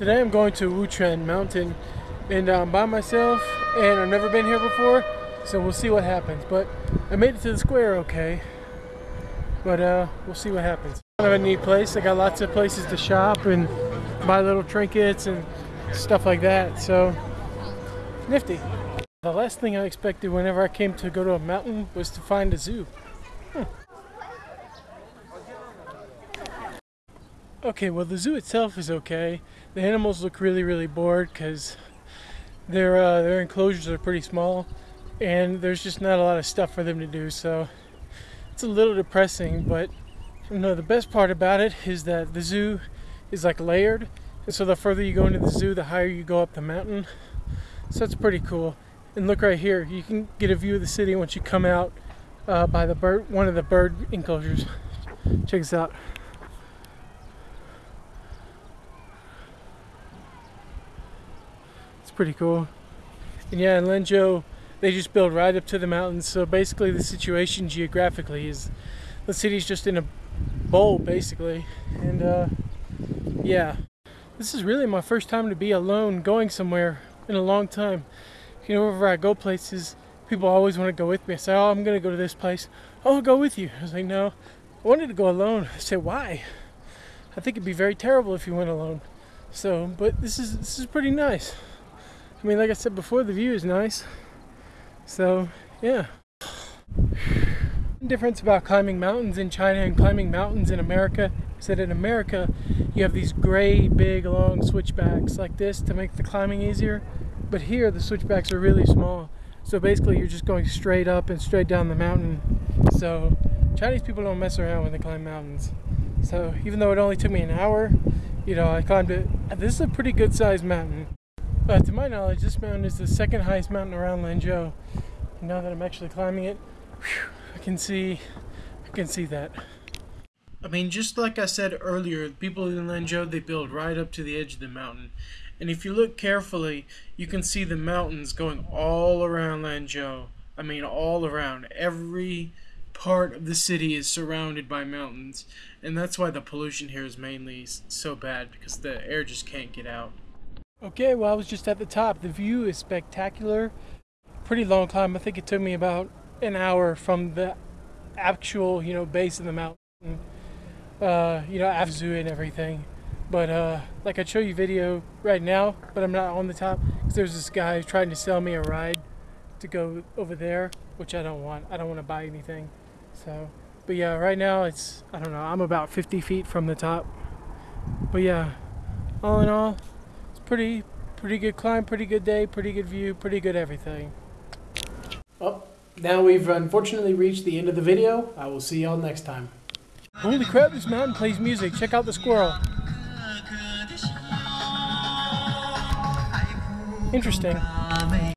Today I'm going to Wuquan Mountain and I'm by myself and I've never been here before so we'll see what happens but I made it to the square okay but uh, we'll see what happens. Kind of a neat place. I got lots of places to shop and buy little trinkets and stuff like that so nifty. The last thing I expected whenever I came to go to a mountain was to find a zoo. Hmm. Okay, well the zoo itself is okay. The animals look really, really bored because their uh, their enclosures are pretty small, and there's just not a lot of stuff for them to do. So it's a little depressing. But you know, the best part about it is that the zoo is like layered, and so the further you go into the zoo, the higher you go up the mountain. So it's pretty cool. And look right here, you can get a view of the city once you come out uh, by the bird, one of the bird enclosures. Check this out. It's pretty cool. And yeah, in Lanzhou, they just build right up to the mountains. So basically the situation geographically is the city's just in a bowl basically. And uh, yeah, this is really my first time to be alone going somewhere in a long time. You know, wherever I go places, people always want to go with me. I say, oh, I'm going to go to this place. Oh, I'll go with you. I was like, no, I wanted to go alone. I said, why? I think it'd be very terrible if you went alone. So, but this is this is pretty nice. I mean, like I said before, the view is nice. So, yeah. Difference about climbing mountains in China and climbing mountains in America is that in America, you have these gray, big, long switchbacks like this to make the climbing easier. But here, the switchbacks are really small. So basically, you're just going straight up and straight down the mountain. So Chinese people don't mess around when they climb mountains. So even though it only took me an hour, you know, I climbed it. This is a pretty good sized mountain. Uh, to my knowledge, this mountain is the second highest mountain around Lanzhou. Now that I'm actually climbing it, whew, I can see, I can see that. I mean, just like I said earlier, people in Lanzhou, they build right up to the edge of the mountain. And if you look carefully, you can see the mountains going all around Lanzhou. I mean, all around. Every part of the city is surrounded by mountains. And that's why the pollution here is mainly so bad, because the air just can't get out. Okay, well I was just at the top. The view is spectacular. Pretty long climb. I think it took me about an hour from the actual, you know, base of the mountain. Uh, you know, Afzu and everything. But uh, like I'd show you video right now, but I'm not on the top because there's this guy trying to sell me a ride to go over there, which I don't want. I don't want to buy anything. So, but yeah, right now it's I don't know. I'm about 50 feet from the top. But yeah, all in all, pretty pretty good climb, pretty good day, pretty good view, pretty good everything. Well, now we've unfortunately reached the end of the video. I will see y'all next time. Holy crap, this mountain plays music. Check out the squirrel. Interesting.